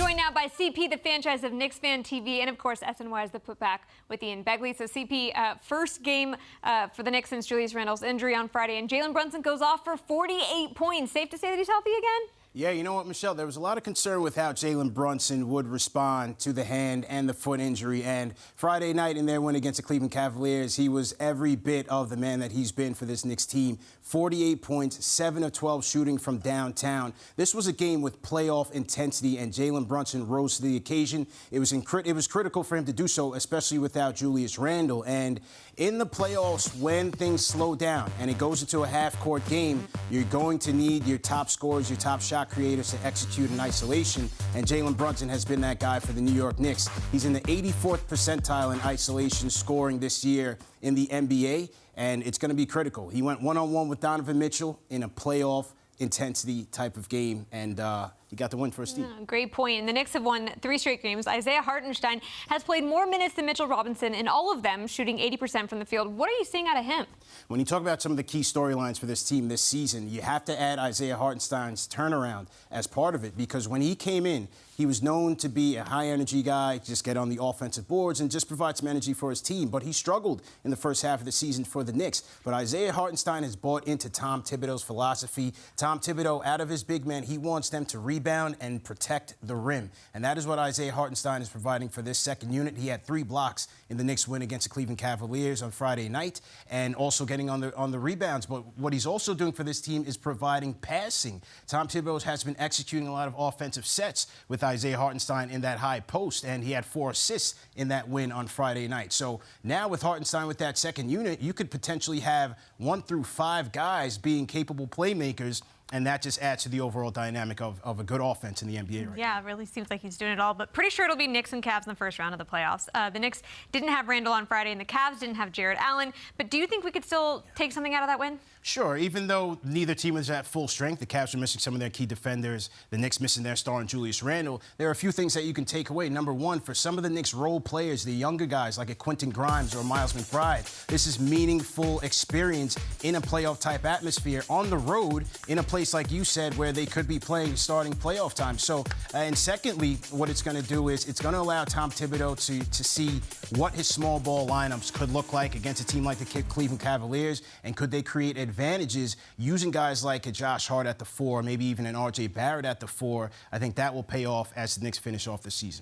Joined now by CP, the franchise of Knicks Fan TV, and of course SNY is the putback with Ian Begley. So CP, uh, first game uh, for the Knicks since Julius Randle's injury on Friday, and Jalen Brunson goes off for 48 points. Safe to say that he's healthy again? Yeah, you know what, Michelle? There was a lot of concern with how Jalen Brunson would respond to the hand and the foot injury. And Friday night in their win against the Cleveland Cavaliers, he was every bit of the man that he's been for this Knicks team. 48 points, 7 of 12 shooting from downtown. This was a game with playoff intensity, and Jalen Brunson rose to the occasion. It was, it was critical for him to do so, especially without Julius Randle. And in the playoffs, when things slow down and it goes into a half-court game, you're going to need your top scorers, your top shot shot creators to execute in isolation, and Jalen Brunson has been that guy for the New York Knicks. He's in the 84th percentile in isolation scoring this year in the NBA, and it's going to be critical. He went one-on-one with Donovan Mitchell in a playoff intensity type of game, and uh, he got the win for his team. Yeah, great point. And the Knicks have won three straight games. Isaiah Hartenstein has played more minutes than Mitchell Robinson in all of them, shooting 80% from the field. What are you seeing out of him? When you talk about some of the key storylines for this team this season, you have to add Isaiah Hartenstein's turnaround as part of it because when he came in, he was known to be a high energy guy, just get on the offensive boards and just provide some energy for his team. But he struggled in the first half of the season for the Knicks. But Isaiah Hartenstein has bought into Tom Thibodeau's philosophy. Tom Thibodeau, out of his big man, he wants them to rebound and protect the rim. And that is what Isaiah Hartenstein is providing for this second unit. He had three blocks in the Knicks win against the Cleveland Cavaliers on Friday night and also getting on the on the rebounds. But what he's also doing for this team is providing passing. Tom Thibodeau has been executing a lot of offensive sets with Isaiah Hartenstein in that high post, and he had four assists in that win on Friday night. So now with Hartenstein with that second unit, you could potentially have one through five guys being capable playmakers and that just adds to the overall dynamic of, of a good offense in the NBA right Yeah, now. it really seems like he's doing it all. But pretty sure it'll be Knicks and Cavs in the first round of the playoffs. Uh, the Knicks didn't have Randle on Friday, and the Cavs didn't have Jarrett Allen. But do you think we could still take something out of that win? Sure. Even though neither team was at full strength, the Cavs are missing some of their key defenders. The Knicks missing their star in Julius Randle. There are a few things that you can take away. Number one, for some of the Knicks role players, the younger guys like a Quentin Grimes or Miles McBride, this is meaningful experience in a playoff type atmosphere on the road in a place like you said where they could be playing starting playoff time. So, uh, and secondly, what it's going to do is it's going to allow Tom Thibodeau to, to see what his small ball lineups could look like against a team like the Cleveland Cavaliers, and could they create advantages using guys like a Josh Hart at the four, maybe even an R.J. Barrett at the four. I think that will pay off as the Knicks finish off the season.